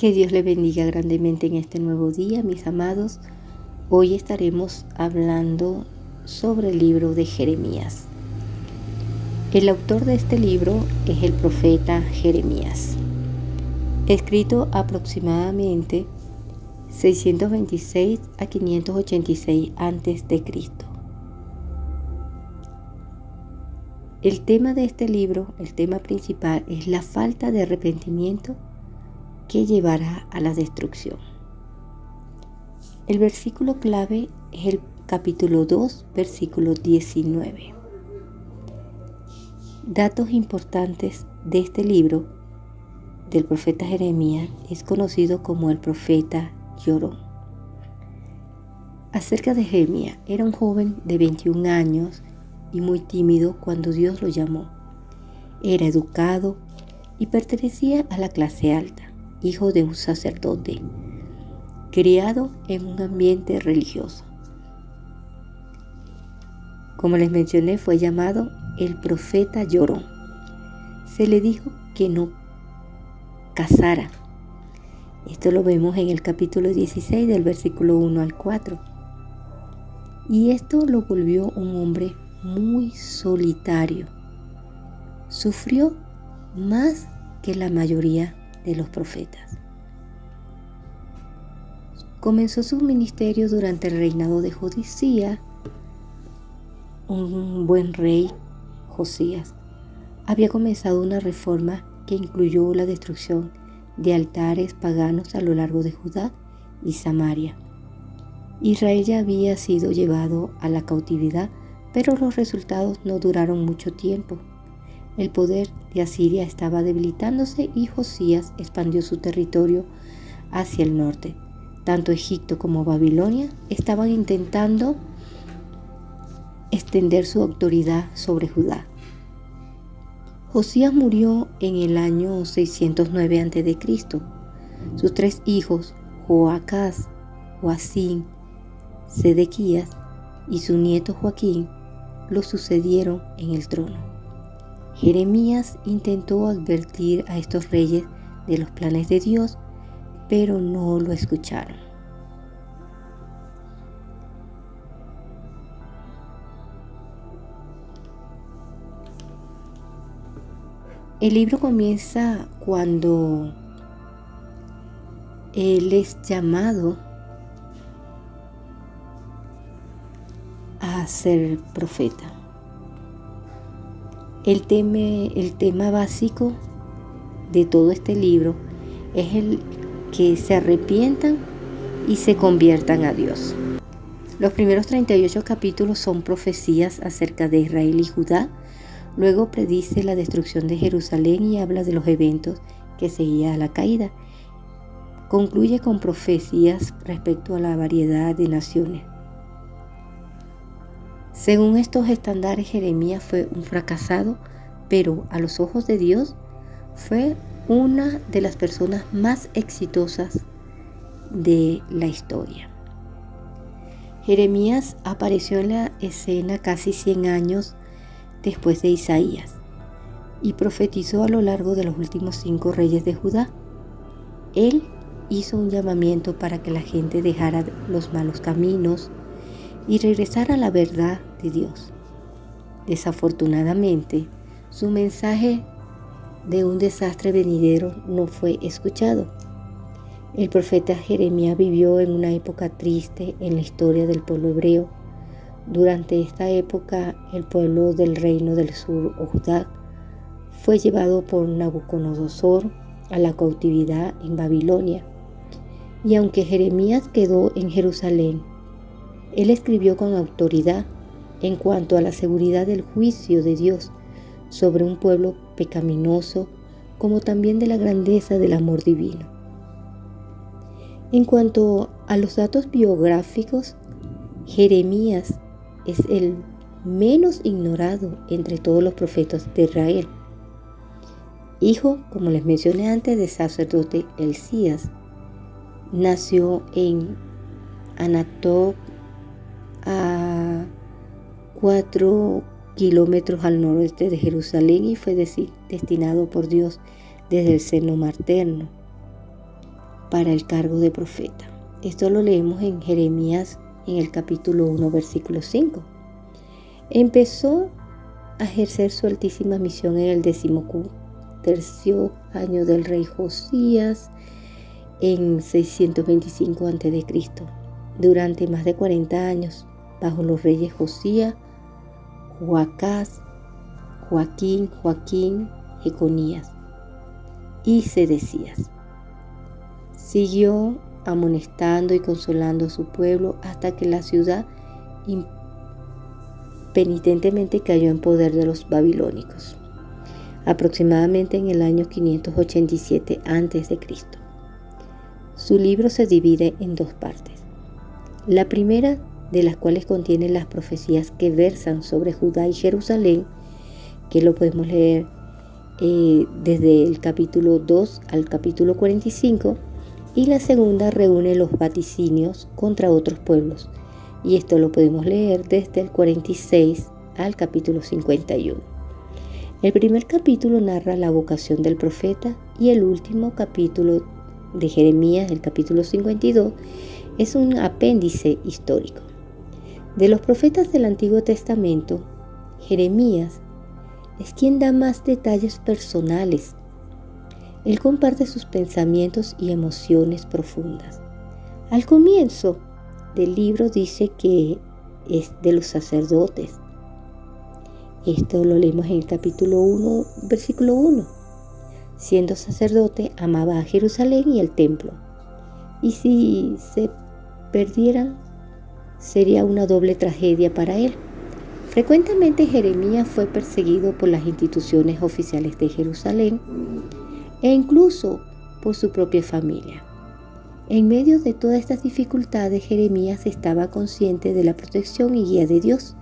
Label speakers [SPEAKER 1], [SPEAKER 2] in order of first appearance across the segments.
[SPEAKER 1] Que Dios le bendiga grandemente en este nuevo día, mis amados. Hoy estaremos hablando sobre el libro de Jeremías. El autor de este libro es el profeta Jeremías, escrito aproximadamente 626 a 586 a.C. El tema de este libro, el tema principal, es la falta de arrepentimiento que llevará a la destrucción. El versículo clave es el capítulo 2, versículo 19. Datos importantes de este libro del profeta Jeremías es conocido como el profeta Llorón. Acerca de Jeremías, era un joven de 21 años y muy tímido cuando Dios lo llamó. Era educado y pertenecía a la clase alta hijo de un sacerdote, criado en un ambiente religioso. Como les mencioné, fue llamado el profeta llorón. Se le dijo que no casara. Esto lo vemos en el capítulo 16 del versículo 1 al 4. Y esto lo volvió un hombre muy solitario. Sufrió más que la mayoría de los profetas. Comenzó su ministerio durante el reinado de Josías, un buen rey, Josías. Había comenzado una reforma que incluyó la destrucción de altares paganos a lo largo de Judá y Samaria. Israel ya había sido llevado a la cautividad, pero los resultados no duraron mucho tiempo. El poder de Asiria estaba debilitándose y Josías expandió su territorio hacia el norte. Tanto Egipto como Babilonia estaban intentando extender su autoridad sobre Judá. Josías murió en el año 609 a.C. Sus tres hijos, Joacás, Joacín, Sedequías y su nieto Joaquín, lo sucedieron en el trono. Jeremías intentó advertir a estos reyes de los planes de Dios, pero no lo escucharon. El libro comienza cuando él es llamado a ser profeta. El tema, básico de todo este libro es el que se arrepientan y se conviertan a Dios. Los primeros 38 capítulos son profecías acerca de Israel y Judá. Luego predice la destrucción de Jerusalén y habla de los eventos que seguía a la caída. Concluye con profecías respecto a la variedad de naciones. Según estos estándares, Jeremías fue un fracasado, pero a los ojos de Dios fue una de las personas más exitosas de la historia. Jeremías apareció en la escena casi 100 años después de Isaías y profetizó a lo largo de los últimos cinco reyes de Judá. Él hizo un llamamiento para que la gente dejara los malos caminos, y regresar a la verdad de Dios. Desafortunadamente, su mensaje de un desastre venidero no fue escuchado. El profeta Jeremías vivió en una época triste en la historia del pueblo hebreo. Durante esta época, el pueblo del reino del sur, Judá, fue llevado por Nabucodonosor a la cautividad en Babilonia. Y aunque Jeremías quedó en Jerusalén él escribió con autoridad en cuanto a la seguridad del juicio de Dios sobre un pueblo pecaminoso, como también de la grandeza del amor divino. En cuanto a los datos biográficos, Jeremías es el menos ignorado entre todos los profetas de Israel. Hijo, como les mencioné antes, de sacerdote Elías, nació en Anatot a cuatro kilómetros al noroeste de Jerusalén y fue destinado por Dios desde el seno materno. para el cargo de profeta. Esto lo leemos en Jeremías en el capítulo 1, versículo 5. Empezó a ejercer su altísima misión en el decimotercio año del rey Josías en 625 a.C. Durante más de 40 años, bajo los reyes Josías, Joacás, Joaquín, Joaquín, Jeconías y Sedecías. Siguió amonestando y consolando a su pueblo hasta que la ciudad penitentemente cayó en poder de los babilónicos, aproximadamente en el año 587 a.C. Su libro se divide en dos partes. La primera de las cuales contiene las profecías que versan sobre Judá y Jerusalén, que lo podemos leer eh, desde el capítulo 2 al capítulo 45, y la segunda reúne los vaticinios contra otros pueblos, y esto lo podemos leer desde el 46 al capítulo 51. El primer capítulo narra la vocación del profeta y el último capítulo de Jeremías, el capítulo 52, es un apéndice histórico. De los profetas del Antiguo Testamento, Jeremías es quien da más detalles personales. Él comparte sus pensamientos y emociones profundas. Al comienzo del libro dice que es de los sacerdotes. Esto lo leemos en el capítulo 1, versículo 1. Siendo sacerdote, amaba a Jerusalén y el templo. Y si se perdieran, sería una doble tragedia para él. Frecuentemente Jeremías fue perseguido por las instituciones oficiales de Jerusalén e incluso por su propia familia. En medio de todas estas dificultades, Jeremías estaba consciente de la protección y guía de Dios.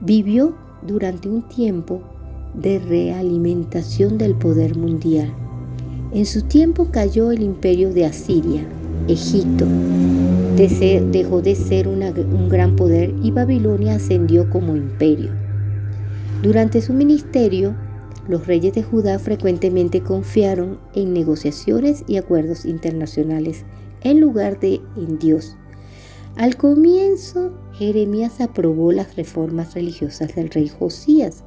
[SPEAKER 1] Vivió durante un tiempo de realimentación del poder mundial. En su tiempo cayó el imperio de Asiria, Egipto, dejó de ser un gran poder y Babilonia ascendió como imperio. Durante su ministerio, los reyes de Judá frecuentemente confiaron en negociaciones y acuerdos internacionales en lugar de en Dios. Al comienzo, Jeremías aprobó las reformas religiosas del rey Josías,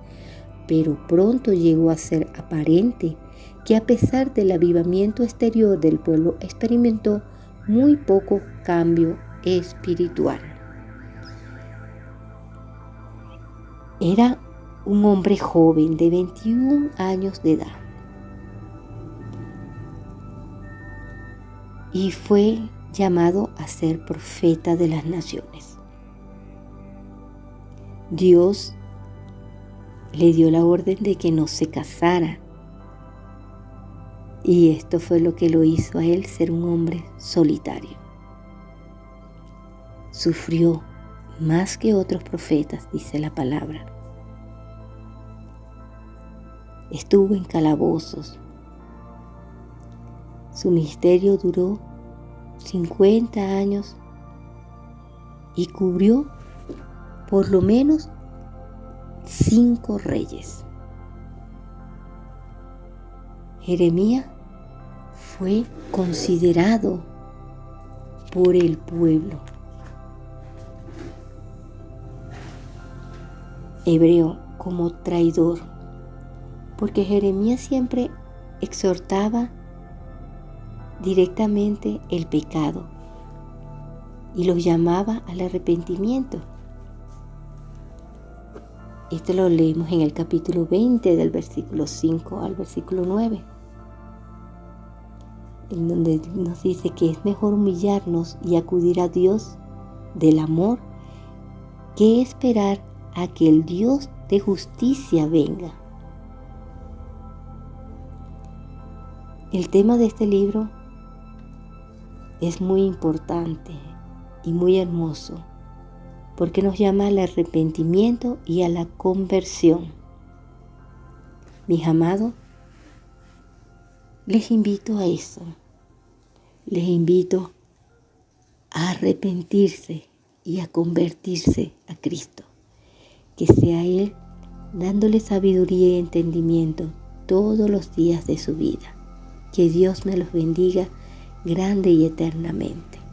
[SPEAKER 1] pero pronto llegó a ser aparente que a pesar del avivamiento exterior del pueblo experimentó muy poco cambio espiritual. Era un hombre joven de 21 años de edad. Y fue llamado a ser profeta de las naciones. Dios le dio la orden de que no se casara. Y esto fue lo que lo hizo a él ser un hombre solitario. Sufrió más que otros profetas, dice la palabra estuvo en calabozos. Su ministerio duró 50 años y cubrió por lo menos cinco reyes. Jeremías fue considerado por el pueblo. Hebreo como traidor porque Jeremías siempre exhortaba directamente el pecado y los llamaba al arrepentimiento. Esto lo leemos en el capítulo 20 del versículo 5 al versículo 9, en donde nos dice que es mejor humillarnos y acudir a Dios del amor que esperar a que el Dios de justicia venga. El tema de este libro es muy importante y muy hermoso porque nos llama al arrepentimiento y a la conversión. Mis amados, les invito a eso. Les invito a arrepentirse y a convertirse a Cristo. Que sea Él dándole sabiduría y entendimiento todos los días de su vida. Que Dios me los bendiga grande y eternamente.